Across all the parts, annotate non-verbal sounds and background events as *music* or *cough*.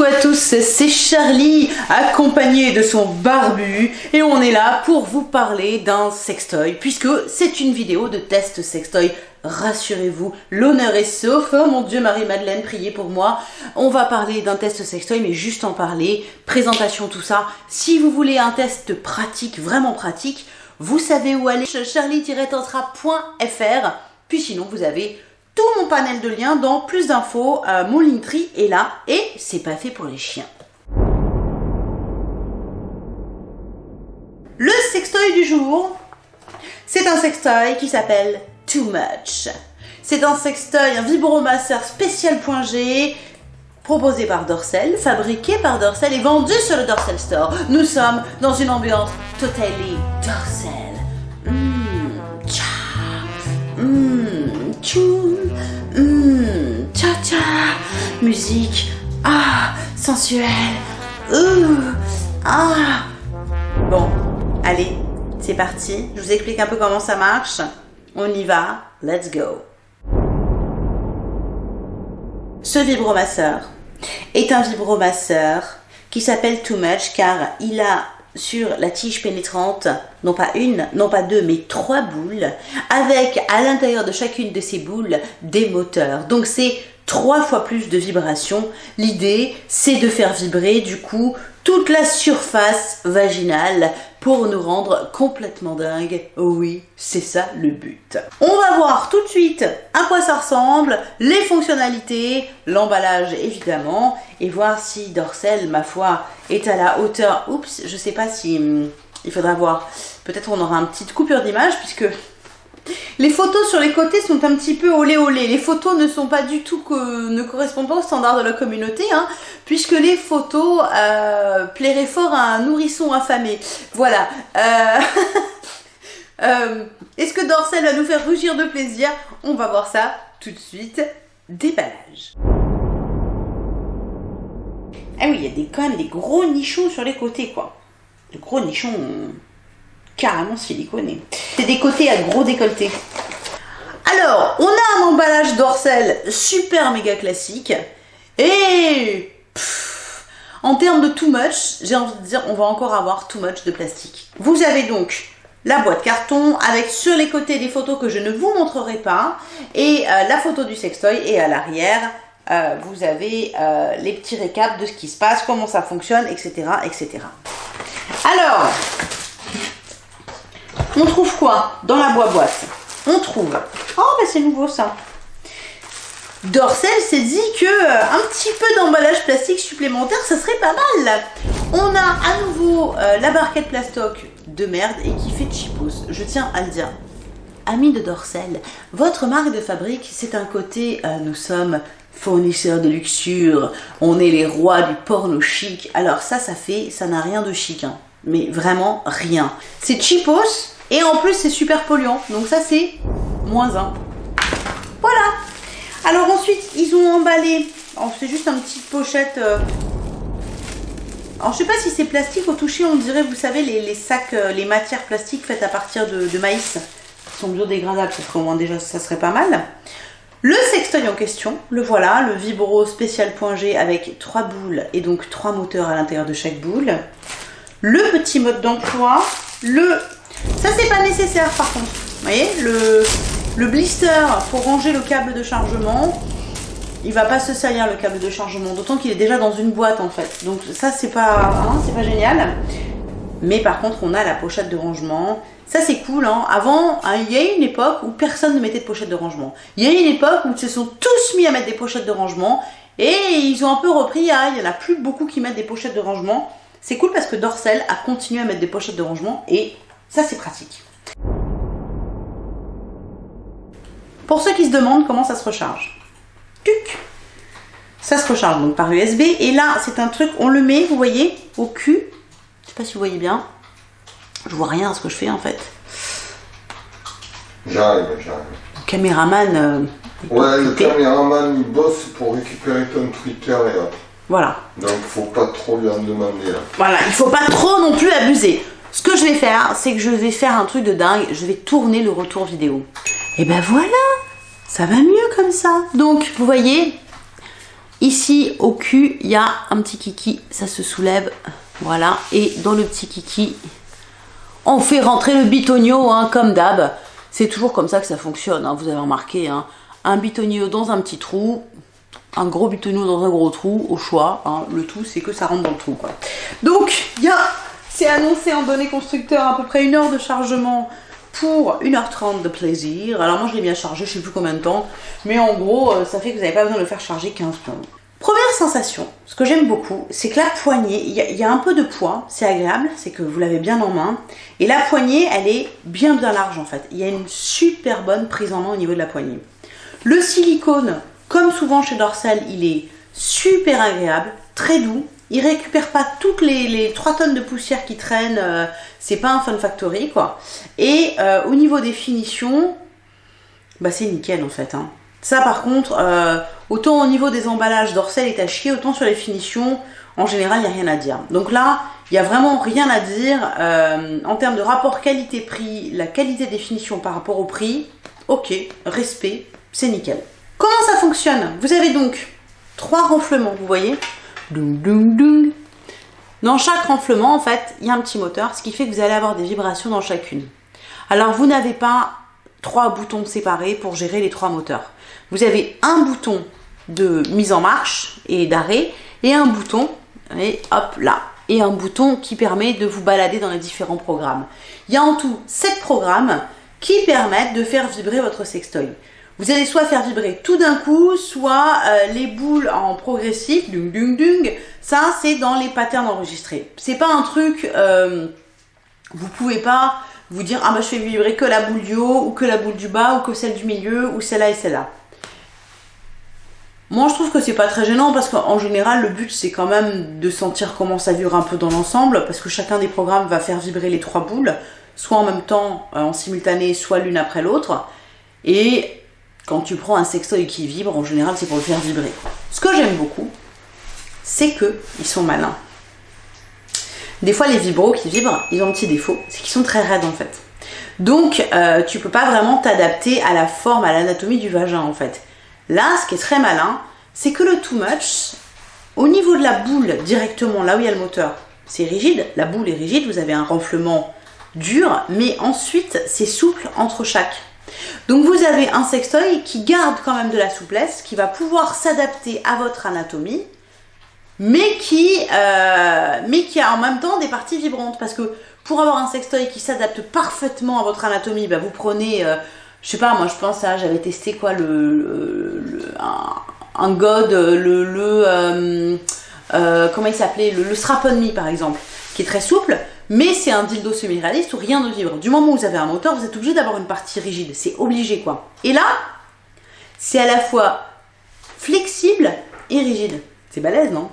Coucou à tous, c'est Charlie, accompagné de son barbu, et on est là pour vous parler d'un sextoy, puisque c'est une vidéo de test sextoy. Rassurez-vous, l'honneur est sauf. Oh mon dieu, Marie-Madeleine, priez pour moi. On va parler d'un test sextoy, mais juste en parler, présentation, tout ça. Si vous voulez un test pratique, vraiment pratique, vous savez où aller, charlie-tantra.fr. Puis sinon, vous avez tout mon panel de liens dans plus d'infos. Euh, mon Linktree est là et c'est pas fait pour les chiens. Le sextoy du jour, c'est un sextoy qui s'appelle Too Much. C'est un sextoy, un vibromasseur spécial.g proposé par Dorsel, fabriqué par Dorsel et vendu sur le Dorsel Store. Nous sommes dans une ambiance totally Dorsel. Mmh, tchoum, mmh, tcha tcha, musique, ah, sensuelle, ouh, ah. Bon, allez, c'est parti. Je vous explique un peu comment ça marche. On y va, let's go. Ce vibromasseur est un vibromasseur qui s'appelle Too Much car il a sur la tige pénétrante, non pas une, non pas deux, mais trois boules, avec à l'intérieur de chacune de ces boules des moteurs. Donc c'est trois fois plus de vibrations. L'idée, c'est de faire vibrer du coup toute la surface vaginale pour nous rendre complètement dingue. Oui, c'est ça le but. On va voir tout de suite à quoi ça ressemble, les fonctionnalités, l'emballage évidemment, et voir si Dorsel, ma foi, est à la hauteur. Oups, je sais pas si... Hum, il faudra voir. Peut-être on aura une petite coupure d'image puisque les photos sur les côtés sont un petit peu olé olé. Les photos ne sont pas du tout ne correspondent pas aux standards de la communauté, hein, puisque les photos euh, plairaient fort à un nourrisson affamé. Voilà. Euh, *laughs* euh, est-ce que Dorsel va nous faire rougir de plaisir? On va voir ça tout de suite. Déballage. Ah oui, il y a des, quand même des gros nichons sur les côtés, quoi. De gros nichons carrément siliconé. C'est des côtés à gros décolleté. Alors, on a un emballage dorsal super méga classique. Et en termes de too much, j'ai envie de dire, on va encore avoir too much de plastique. Vous avez donc la boîte carton avec sur les côtés des photos que je ne vous montrerai pas et euh, la photo du sextoy et à l'arrière euh, vous avez euh, les petits récaps de ce qui se passe, comment ça fonctionne, etc. etc. Alors, on trouve quoi dans la boîte On trouve... Oh, bah c'est nouveau ça. Dorsel s'est dit que euh, un petit peu d'emballage plastique supplémentaire, ça serait pas mal. On a à nouveau euh, la barquette plastoc de merde et qui fait chipos. Je tiens à le dire. Amis de Dorsel, votre marque de fabrique, c'est un côté, euh, nous sommes fournisseurs de luxure, on est les rois du porno chic. Alors ça, ça fait, ça n'a rien de chic, hein. mais vraiment rien. C'est cheapos, et en plus, c'est super polluant. Donc ça, c'est moins 1. Voilà. Alors ensuite, ils ont emballé. C'est juste une petite pochette. Euh. Alors je sais pas si c'est plastique. Au toucher, on dirait, vous savez, les, sacs, euh, les matières plastiques faites à partir de, maïs. Qui sont biodégradables. Parce qu'au moins déjà, ça serait pas mal. Le sextoy en question, le voilà, le Vibro Spécial.g avec trois boules et donc trois moteurs à l'intérieur de chaque boule. Le petit mode d'emploi, le ça, c'est pas nécessaire par contre. Vous voyez, le, le blister pour ranger le câble de chargement, il va pas se salir le câble de chargement, d'autant qu'il est déjà dans une boîte en fait. Donc ça, c'est pas, hein, pas génial. Mais par contre, on a la pochette de rangement. Ça, c'est cool. Hein. Avant, hein, il y a eu une époque où personne ne mettait de pochette de rangement. Il y a eu une époque où ils se sont tous mis à mettre des pochettes de rangement. Et ils ont un peu repris. il n'y en a plus beaucoup qui mettent des pochettes de rangement. C'est cool parce que Dorsel a continué à mettre des pochettes de rangement. Et ça, c'est pratique. Pour ceux qui se demandent comment ça se recharge. Tuc Ça se recharge donc par USB. Et là, c'est un truc, on le met, vous voyez, au cul. Je sais pas si vous voyez bien. Je vois rien à ce que je fais en fait. J'arrive, j'arrive. Le caméraman. Euh, ouais, le caméraman il bosse pour récupérer ton Twitter et autres. Voilà. Donc faut pas trop lui en demander. Là. Voilà, il faut pas trop non plus abuser. Ce que je vais faire, c'est que je vais faire un truc de dingue. Je vais tourner le retour vidéo. Et ben voilà Ça va mieux comme ça. Donc, vous voyez, Ici, au cul, il y a un petit kiki, ça se soulève, voilà. Et dans le petit kiki, on fait rentrer le bitonio, hein, comme d'hab. C'est toujours comme ça que ça fonctionne, hein, vous avez remarqué. Hein. Un bitonio dans un petit trou, un gros bitonio dans un gros trou, au choix. Le tout, c'est que ça rentre dans le trou. Donc, il y a, c'est annoncé en données constructeurs à peu près une heure de chargement pour 1h30 de plaisir. Alors moi je l'ai bien chargé, je sais plus combien de temps, mais en gros euh, ça fait que vous n'avez pas besoin de le faire charger 15 secondes. Première sensation, ce que j'aime beaucoup, c'est que la poignée, il y, a un peu de poids, c'est agréable, c'est que vous l'avez bien en main, et la poignée, elle est bien bien large en fait. Il y a une super bonne prise en main au niveau de la poignée. Le silicone, comme souvent chez Dorsal, il est super agréable, très doux, il récupère pas toutes les, 3 tonnes de poussière qui traînent, euh, c'est pas un Fun Factory quoi. Et euh, au niveau des finitions, bah c'est nickel en fait. Hein. Ça par contre, euh, autant au niveau des emballages d'Orcel est à autant sur les finitions, en général il n'y a rien à dire. Donc là, il n'y a vraiment rien à dire. en termes de rapport qualité-prix, la qualité des finitions par rapport au prix, ok, respect, c'est nickel. Comment ça fonctionne? Vous avez donc trois renflements, vous voyez? Dans chaque renflement, en fait, il y a un petit moteur, ce qui fait que vous allez avoir des vibrations dans chacune. Alors, vous n'avez pas trois boutons séparés pour gérer les trois moteurs. Vous avez un bouton de mise en marche et d'arrêt et un bouton, et hop là, et un bouton qui permet de vous balader dans les différents programmes. Il y a en tout sept programmes qui permettent de faire vibrer votre sextoy. Vous allez soit faire vibrer tout d'un coup, soit euh, les boules en progressif, dung dung dung. Ça, c'est dans les patterns enregistrés. C'est pas un truc, euh, vous pouvez pas vous dire ah bah je fais vibrer que la boule du haut ou que la boule du bas ou que celle du milieu ou celle-là et celle-là. Moi je trouve que c'est pas très gênant parce qu'en général le but c'est quand même de sentir comment ça vibre un peu dans l'ensemble parce que chacun des programmes va faire vibrer les trois boules soit en même temps euh, en simultané soit l'une après l'autre et quand tu prends un sextoy qui vibre, en général, c'est pour le faire vibrer. Ce que j'aime beaucoup, c'est qu'ils sont malins. Des fois, les vibros qui vibrent, ils ont un petit défaut, c'est qu'ils sont très raides en fait. Donc, euh, tu peux pas vraiment t'adapter à la forme, à l'anatomie du vagin en fait. Là, ce qui est très malin, c'est que le too much, au niveau de la boule, directement là où il y a le moteur, c'est rigide, la boule est rigide, vous avez un renflement dur, mais ensuite c'est souple entre chaque. Donc vous avez un sextoy qui garde quand même de la souplesse, qui va pouvoir s'adapter à votre anatomie, mais qui, euh, a en même temps des parties vibrantes. Parce que pour avoir un sextoy qui s'adapte parfaitement à votre anatomie, bah vous prenez, euh, je sais pas, moi je pense à, j'avais testé quoi, le, un, god, le, le euh, il s'appelait, le, le strap on me par exemple, qui est très souple mais c'est un dildo semi-réaliste où rien ne vibre. Du moment où vous avez un moteur, vous êtes obligé d'avoir une partie rigide. C'est obligé, quoi. Et là, c'est à la fois flexible et rigide. C'est balèze, non?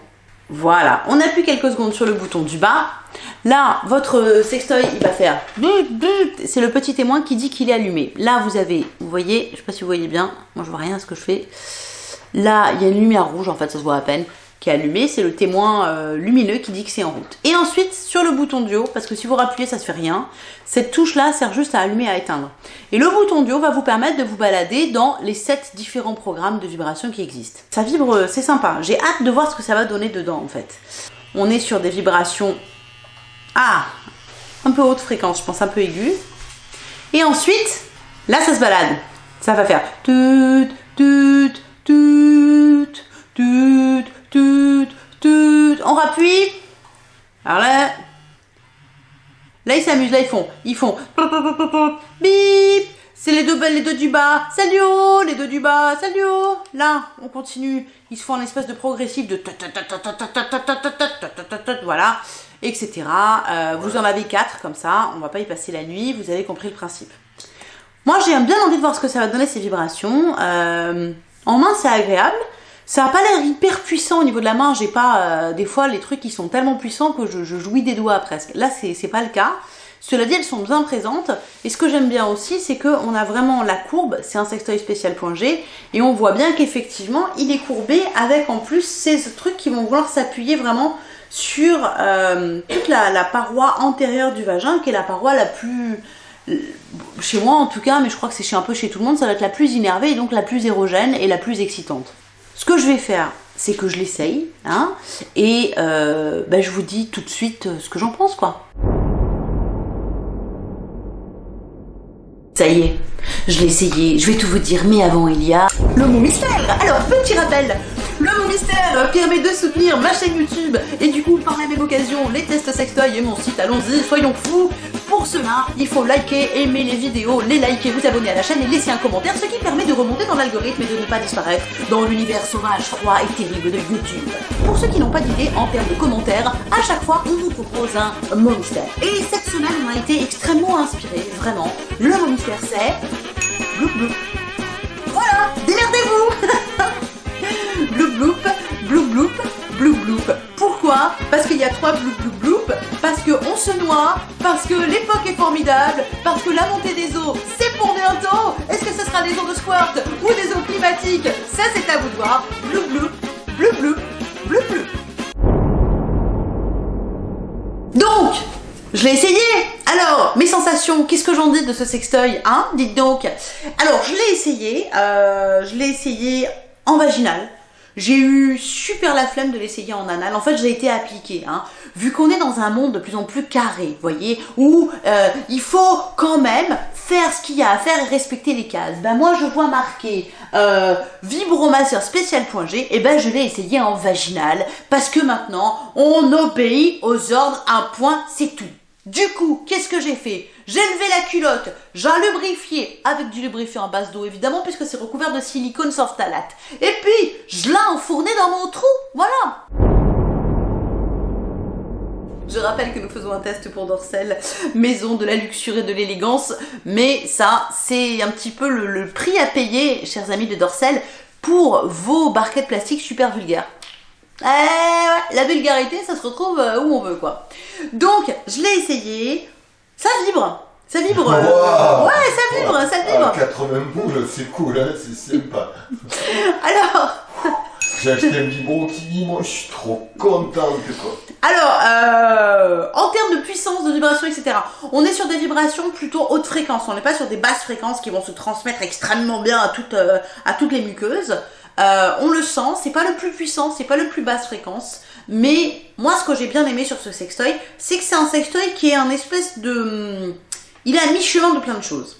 Voilà, on appuie quelques secondes sur le bouton du bas. Là, votre sextoy, il va faire... C'est le petit témoin qui dit qu'il est allumé. Là, vous avez, vous voyez, je sais pas si vous voyez bien, moi je vois rien ce que je fais. Là, il y a une lumière rouge, en fait, ça se voit à peine qui est allumé, c'est le témoin euh, lumineux qui dit que c'est en route. Et ensuite, sur le bouton du haut, parce que si vous rappuyez, ça ne fait rien, cette touche-là sert juste à allumer et à éteindre. Et le bouton du va vous permettre de vous balader dans les 7 différents programmes de vibration qui existent. Ça vibre, euh, c'est sympa. J'ai hâte de voir ce que ça va donner dedans, en fait. On est sur des vibrations... Ah Un peu haute fréquence, je pense un peu aiguë. Et ensuite, là, ça se balade. Ça va faire... Tut, tut, tut, tut, tout, tout. On rappuie. Alors là, là ils s'amusent, là ils font, ils font, bip. C'est les deux, les deux du bas, salut les deux du bas, salut Là, on continue, ils se font un espèce de progressif de voilà, etc. vous en avez quatre comme ça, on va pas y passer la nuit, vous avez compris le principe. Moi, j'ai bien envie de voir ce que ça va donner ces vibrations. en main, c'est agréable. Ça n'a pas l'air hyper puissant au niveau de la main. J'ai pas euh, des fois les trucs qui sont tellement puissants que je, jouis des doigts presque. Là, c'est pas le cas. Cela dit, elles sont bien présentes. Et ce que j'aime bien aussi, c'est qu'on a vraiment la courbe. C'est un sextoy spécial G. Et on voit bien qu'effectivement, il est courbé avec en plus ces trucs qui vont vouloir s'appuyer vraiment sur euh, toute la, paroi antérieure du vagin, qui est la paroi la plus... Chez moi en tout cas, mais je crois que c'est un peu chez tout le monde, ça va être la plus innervée et donc la plus érogène et la plus excitante. Ce que je vais faire, c'est que je l'essaye, hein, et euh, bah, je vous dis tout de suite ce que j'en pense, quoi. Ça y est, je l'ai essayé, je vais tout vous dire, mais avant il y a le mot mystère. Alors, petit rappel, le mot mystère permet de soutenir ma chaîne YouTube. Et du coup, par la même occasion, les tests sextoy et mon site, allons-y, soyons fous Pour cela, il faut liker, aimer les vidéos, les liker, vous abonner à la chaîne et laisser un commentaire, ce qui permet de remonter dans l'algorithme et de ne pas disparaître dans l'univers sauvage, froid et terrible de YouTube. Pour ceux qui n'ont pas d'idée en termes de commentaires, à chaque fois, on vous propose un mot mystère. Et cette semaine, on a été extrêmement inspirés, vraiment. Le mot mystère, c'est... Bloup bloup. Voilà, démerdez-vous *laughs* Bloup bloup, bloup bloup, bloup bloup. Pourquoi? Parce qu'il y a trois bloup bloup parce qu'on se noie, parce que l'époque est formidable, parce que la montée des eaux, c'est pour bientôt Est-ce que ce sera des eaux de squirt ou des eaux climatiques? Ça, c'est à vous de voir. Bloup bloup, bloup bloup, bloup bloup. Donc, je l'ai essayé Alors, mes sensations, qu'est-ce que j'en dis de ce sextoy Hein? Dites donc Alors, je l'ai essayé, euh, je l'ai essayé en vaginal. J'ai eu super la flemme de l'essayer en anal. En fait, j'ai été appliquée. Hein. Vu qu'on est dans un monde de plus en plus carré, voyez, où euh, il faut quand même faire ce qu'il y a à faire et respecter les cases. Ben moi, je vois marqué euh, vibromasseur spécial.g, et ben je l'ai essayé en vaginal parce que maintenant, on obéit aux ordres. Un point, c'est tout. Du coup, qu'est-ce que j'ai fait? J'ai levé la culotte, j'ai lubrifié avec du lubrifiant à base d'eau évidemment puisque c'est recouvert de silicone sans. Et puis, je l'ai enfourné dans mon trou, voilà je rappelle que nous faisons un test pour Dorsel, maison de la luxure et de l'élégance, mais ça, c'est un petit peu le, le, prix à payer, chers amis de Dorsel, pour vos barquettes plastiques super vulgaires. Eh ouais, la vulgarité, ça se retrouve euh, où on veut, quoi. Donc, je l'ai essayé, ça vibre, ça vibre. *laughs* Wow. Ouais, ça vibre, ça vibre. Ah, 80 boules, c'est cool, hein, c'est sympa. *laughs* Alors. J'ai acheté un vibre, je suis trop contente. Alors, euh, en termes de puissance, de vibration, etc., on est sur des vibrations plutôt haute fréquence. On n'est pas sur des basses fréquences qui vont se transmettre extrêmement bien à toutes, euh, les muqueuses. Euh, on le sent, c'est pas le plus puissant, c'est pas le plus basse fréquence, mais moi ce que j'ai bien aimé sur ce sextoy, c'est que c'est un sextoy qui est un espèce de... Il est à mi-chemin de plein de choses.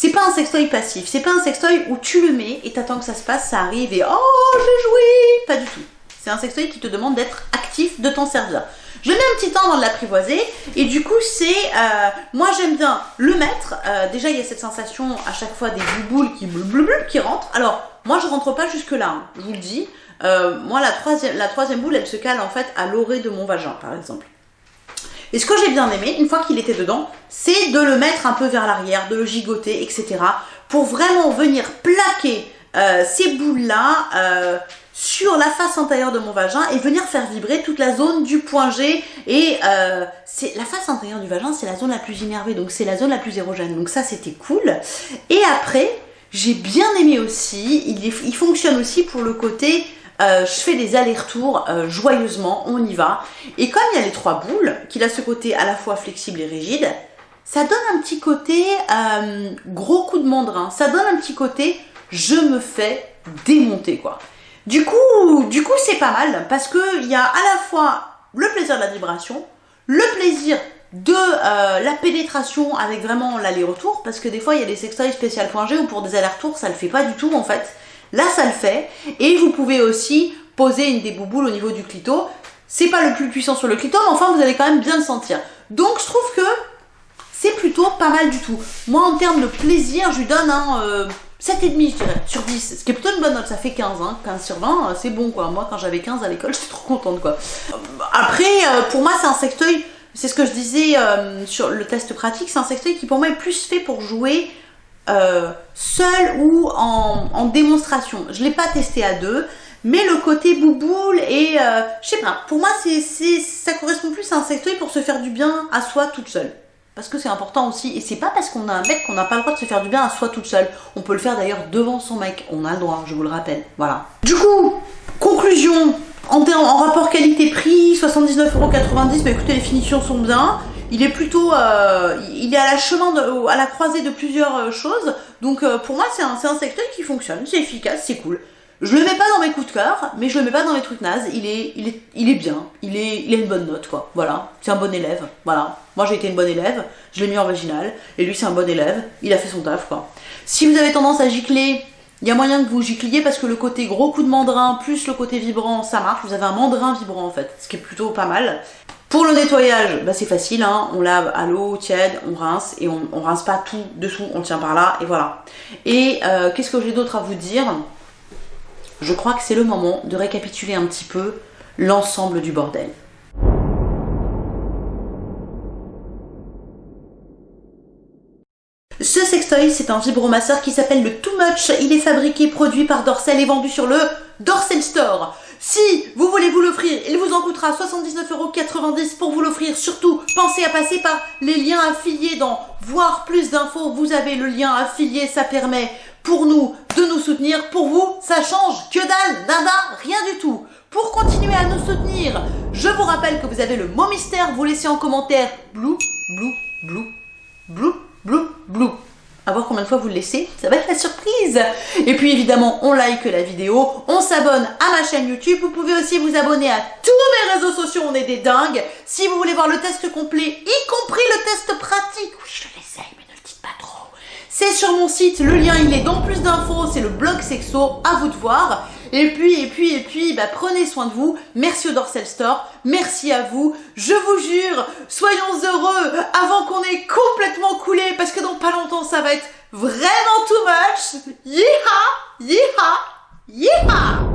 C'est pas un sextoy passif, c'est pas un sextoy où tu le mets et t'attends que ça se passe, ça arrive et oh j'ai joué Pas du tout. C'est un sextoy qui te demande d'être actif, de t'en servir. Je mets un petit temps avant de l'apprivoiser et du coup c'est, euh, moi j'aime bien le mettre, euh, déjà il y a cette sensation à chaque fois des bouboules qui bleu qui rentrent, alors moi je rentre pas jusque là, hein, je vous le dis, euh, moi la troisième, la troisième boule elle se cale en fait à l'orée de mon vagin par exemple. Et ce que j'ai bien aimé, une fois qu'il était dedans, c'est de le mettre un peu vers l'arrière, de le gigoter, etc. pour vraiment venir plaquer euh, ces boules-là euh, sur la face antérieure de mon vagin et venir faire vibrer toute la zone du point G. Et euh, la face antérieure du vagin, c'est la zone la plus innervée, donc c'est la zone la plus érogène. Donc ça, c'était cool. Et après, j'ai bien aimé aussi, il fonctionne aussi pour le côté euh, je fais des allers-retours euh, joyeusement, on y va. Et comme il y a les trois boules, qu'il a ce côté à la fois flexible et rigide, ça donne un petit côté euh, gros coup de mandrin. Ça donne un petit côté je me fais démonter quoi. Du coup, du coup c'est pas mal parce que il y a à la fois le plaisir de la vibration, le plaisir de la pénétration avec vraiment l'aller-retour parce que des fois il y a des sextoys spécial.g où pour des allers-retours ça le fait pas du tout en fait. Là, ça le fait. Et vous pouvez aussi poser une des bouboules au niveau du clito. C'est pas le plus puissant sur le clito, mais enfin, vous allez quand même bien le sentir. Donc, je trouve que c'est plutôt pas mal du tout. Moi, en termes de plaisir, je lui donne un euh, 7,5, je dirais, sur 10. Ce qui est plutôt une bonne note, ça fait 15, hein. 15 sur 20, euh, c'est bon, quoi. Moi, quand j'avais 15 à l'école, *laughs* j'étais trop contente, quoi. Après, euh, pour moi, c'est un sextoy, c'est ce que je disais euh, sur le test pratique, c'est un sextoy qui, pour moi, est plus fait pour jouer euh, seul ou en, démonstration. Je l'ai pas testé à deux, mais le côté bouboule et euh, je sais pas, pour moi ça correspond plus à un sextoy pour se faire du bien à soi toute seule. Parce que c'est important aussi, et c'est pas parce qu'on a un mec qu'on n'a pas le droit de se faire du bien à soi toute seule. On peut le faire d'ailleurs devant son mec, on a le droit, je vous le rappelle. Voilà. Du coup, conclusion, en, en rapport qualité-prix, 79,90€, mais écoutez, les finitions sont bien il est plutôt, euh, il est à la chemin, à la croisée de plusieurs euh, choses. Donc euh, pour moi, c'est un, un secteur qui fonctionne, c'est efficace, c'est cool. Je le mets pas dans mes coups de cœur, mais je le mets pas dans les trucs nazes. Il est, il est, il est bien. Il est, il a une bonne note, quoi. Voilà. C'est un bon élève. Voilà. Moi, j'ai été une bonne élève. Je l'ai mis en original. Et lui, c'est un bon élève. Il a fait son taf, quoi. Si vous avez tendance à gicler, il y a moyen que vous gicliez parce que le côté gros coup de mandrin plus le côté vibrant, ça marche. Vous avez un mandrin vibrant, en fait. Ce qui est plutôt pas mal. Pour le nettoyage, bah c'est facile, hein. on lave à l'eau tiède, on rince et on, on rince pas tout dessous, on tient par là et voilà. Et euh, qu'est-ce que j'ai d'autre à vous dire? Je crois que c'est le moment de récapituler un petit peu l'ensemble du bordel. Ce sextoy, c'est un vibromasseur qui s'appelle le Too Much. Il est fabriqué, produit par Dorsel et vendu sur le Dorsel Store. Si vous voulez vous l'offrir, il vous en coûtera 79,90€ pour vous l'offrir. Surtout, pensez à passer par les liens affiliés dans Voir plus d'infos. Vous avez le lien affilié, ça permet pour nous de nous soutenir. Pour vous, ça change que dalle, nada, rien du tout. Pour continuer à nous soutenir, je vous rappelle que vous avez le mot mystère, vous laissez en commentaire blue, blue, blue, blue, blue, blue. À voir combien de fois vous le laissez, ça va être la surprise. Et puis évidemment, on like la vidéo, on s'abonne à ma chaîne YouTube. Vous pouvez aussi vous abonner à tous mes réseaux sociaux, on est des dingues. Si vous voulez voir le test complet, y compris le test pratique, oui, je l'essaye, mais ne le dites pas trop. C'est sur mon site, le lien il est dans plus d'infos, c'est le blog sexo, à vous de voir. Et puis, et puis, et puis, bah, prenez soin de vous. Merci au Dorsel Store. Merci à vous. Je vous jure, soyons heureux avant qu'on ait complètement coulé parce que dans pas longtemps ça va être vraiment too much. Yeeha! Yeeha!